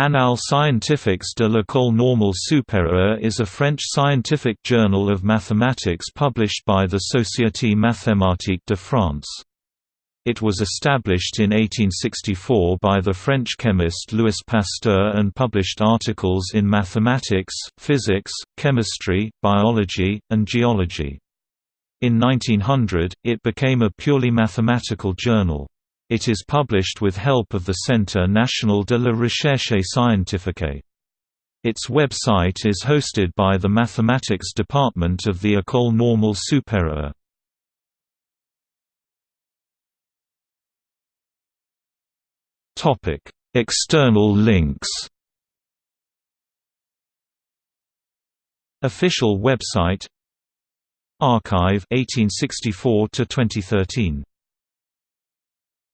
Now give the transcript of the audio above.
Annales scientifiques de l'École normale supérieure is a French scientific journal of mathematics published by the Société mathématique de France. It was established in 1864 by the French chemist Louis Pasteur and published articles in mathematics, physics, chemistry, biology, and geology. In 1900, it became a purely mathematical journal. It is published with help of the Centre National de la Recherche Scientifique. Its website is hosted by the Mathematics Department of the École Normale Supérieure. External links Official website Archive 1864 to 2013